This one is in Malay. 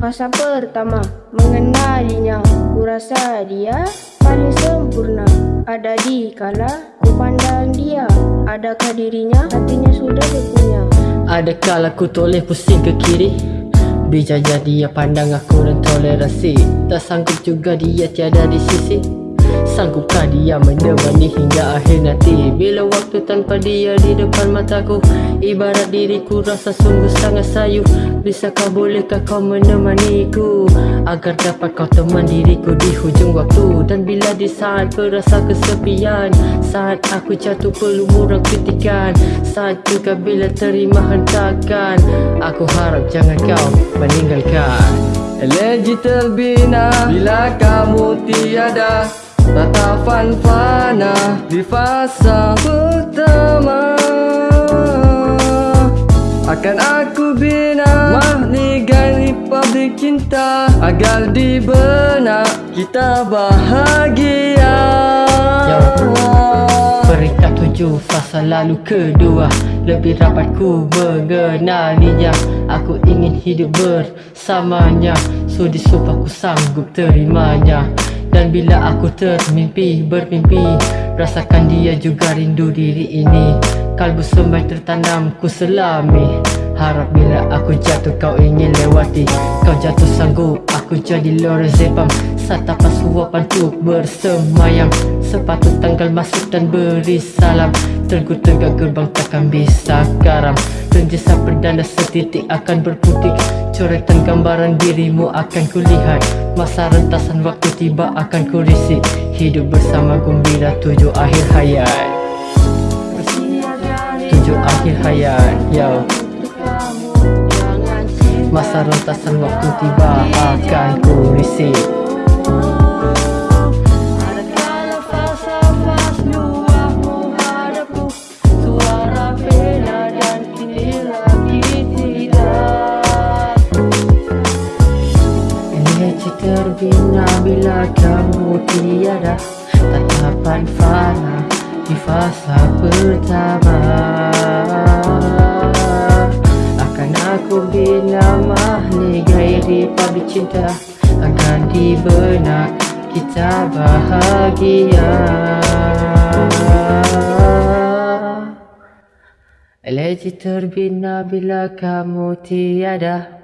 Masa pertama mengenalinya. Ku rasa dia paling sempurna. Ada di kala ku pandang dia Adakah dirinya hatinya sudah berpunya Ada kala ku toleh pusing ke kiri? Bijaya dia pandang aku dan tolerasi Tak sanggup juga dia tiada di sisi Sanggupkah dia menemani hingga akhir nanti? Bila waktu tanpa dia di depan mataku Ibarat diriku rasa sungguh sangat sayu. Bisakah bolehkah kau menemaniku Agar dapat kau teman diriku di hujung waktu? Dan bila di saat berasa kesepian Saat aku jatuh perlu murah kritikan Saat juga bila terima hentakan Aku harap jangan kau meninggalkan. Elegi terbina bila kamu tiada Tatapan fana di fasa pertama. Akan aku bina mahligai republik cinta Agar di benak kita bahagia. Ya Peringkat tujuh fasa lalu kedua. Lebih rapat ku mengenalinya. Aku ingin hidup bersamanya. Sudi sumpah ku sanggup terimanya dan bila aku termimpi bermimpi Rasakan dia juga rindu diri ini. Kalbu semai tertanam ku selami. Harap bila aku jatuh kau lewati Kau jatuh sanggup. Aku jadi Lorazepam Satapan suapan untuk bersemayam. Sepatut tanggal masuk dan beri salam. Tergu tegak gerbang takkan bisa karam. Renjesa perdana setitik akan berputik. Coretan gambaran dirimu akan kulihat. Masa rentasan waktu tiba akan ku risik Hidup bersama gembira tujuh akhir hayat. Tujuh akhir hayat Yo Masa rentasan waktu tiba akan ku risik. Terbina bila kamu tiada. Tatapan fana di fasa pertama gairi pabrik cinta Akan di benak kita bahagia. Eleji terbina bila kamu tiada